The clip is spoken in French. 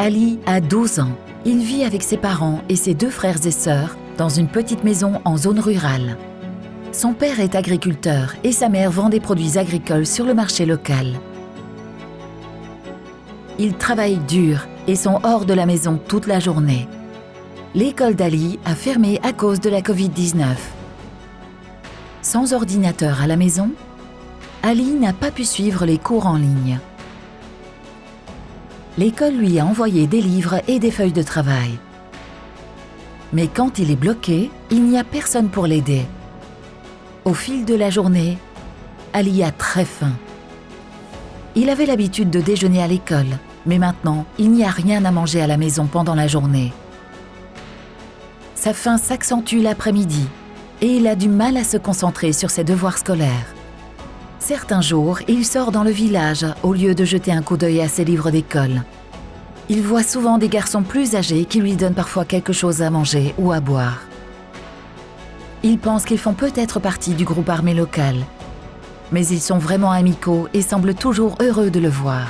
Ali a 12 ans. Il vit avec ses parents et ses deux frères et sœurs dans une petite maison en zone rurale. Son père est agriculteur et sa mère vend des produits agricoles sur le marché local. Ils travaillent dur et sont hors de la maison toute la journée. L'école d'Ali a fermé à cause de la Covid-19. Sans ordinateur à la maison, Ali n'a pas pu suivre les cours en ligne. L'école lui a envoyé des livres et des feuilles de travail. Mais quand il est bloqué, il n'y a personne pour l'aider. Au fil de la journée, Ali a très faim. Il avait l'habitude de déjeuner à l'école, mais maintenant, il n'y a rien à manger à la maison pendant la journée. Sa faim s'accentue l'après-midi et il a du mal à se concentrer sur ses devoirs scolaires. Certains jours, il sort dans le village au lieu de jeter un coup d'œil à ses livres d'école. Il voit souvent des garçons plus âgés qui lui donnent parfois quelque chose à manger ou à boire. Il pense qu'ils font peut-être partie du groupe armé local. Mais ils sont vraiment amicaux et semblent toujours heureux de le voir.